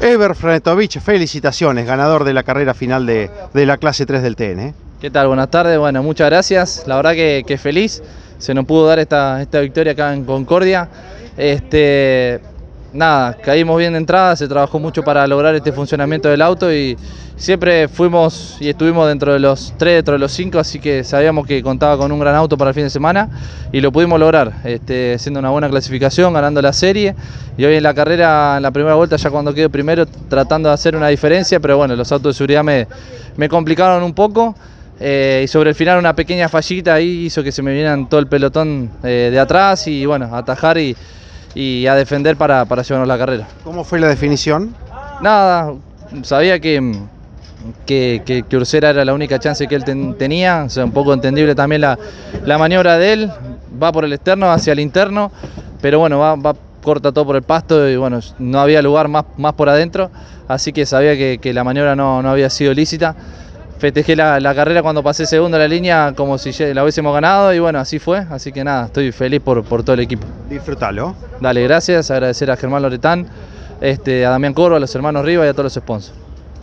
Ever Frenetovich, felicitaciones, ganador de la carrera final de, de la clase 3 del TN. ¿eh? ¿Qué tal? Buenas tardes, bueno, muchas gracias. La verdad que, que feliz, se nos pudo dar esta, esta victoria acá en Concordia. Este, nada, caímos bien de entrada, se trabajó mucho para lograr este funcionamiento del auto y siempre fuimos y estuvimos dentro de los tres, dentro de los cinco, así que sabíamos que contaba con un gran auto para el fin de semana y lo pudimos lograr, este, haciendo una buena clasificación, ganando la serie y hoy en la carrera, en la primera vuelta, ya cuando quedo primero, tratando de hacer una diferencia, pero bueno, los autos de seguridad me, complicaron un poco. Eh, y sobre el final una pequeña fallita ahí hizo que se me vieran todo el pelotón eh, de atrás y bueno, atajar y, y a defender para, para llevarnos la carrera. ¿Cómo fue la definición? Nada, sabía que, que, que, que Ursera era la única chance que él ten, tenía, o sea, un poco entendible también la, la, maniobra de él, va por el externo hacia el interno, pero bueno, va, va corta todo por el pasto y bueno, no había lugar más, más por adentro, así que sabía que, que la maniobra no, no había sido lícita festejé la, la, carrera cuando pasé segundo en la línea como si la hubiésemos ganado y bueno, así fue, así que nada, estoy feliz por, por todo el equipo. Disfrútalo. Dale, gracias, agradecer a Germán Loretán, este, a Damián Corvo, a los hermanos Rivas y a todos los sponsors.